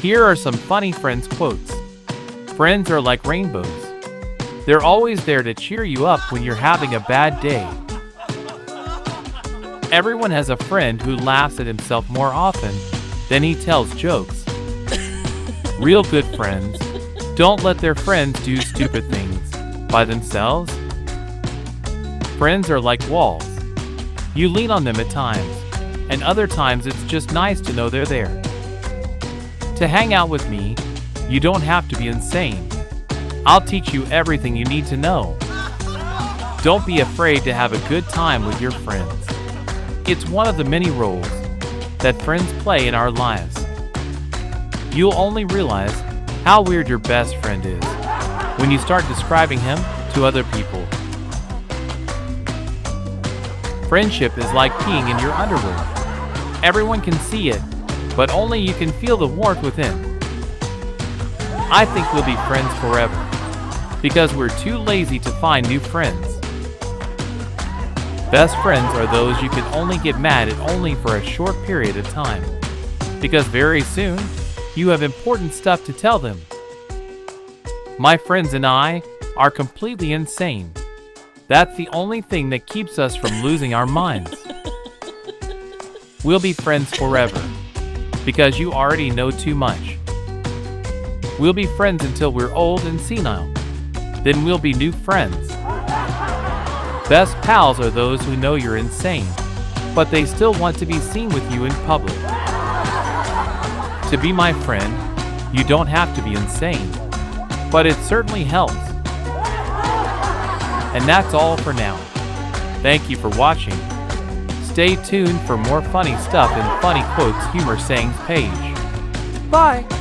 Here are some funny friends quotes. Friends are like rainbows. They're always there to cheer you up when you're having a bad day. Everyone has a friend who laughs at himself more often than he tells jokes. Real good friends don't let their friends do stupid things by themselves. Friends are like walls. You lean on them at times, and other times it's just nice to know they're there. To hang out with me, you don't have to be insane. I'll teach you everything you need to know. Don't be afraid to have a good time with your friends. It's one of the many roles that friends play in our lives. You'll only realize how weird your best friend is when you start describing him to other people. Friendship is like peeing in your underwear. Everyone can see it, but only you can feel the warmth within. I think we'll be friends forever because we're too lazy to find new friends. Best friends are those you can only get mad at only for a short period of time, because very soon you have important stuff to tell them. My friends and I are completely insane. That's the only thing that keeps us from losing our minds. We'll be friends forever, because you already know too much. We'll be friends until we're old and senile. Then we'll be new friends. Best pals are those who know you're insane, but they still want to be seen with you in public. To be my friend, you don't have to be insane, but it certainly helps. And that's all for now. Thank you for watching. Stay tuned for more funny stuff in Funny Quotes Humor Sayings page. Bye!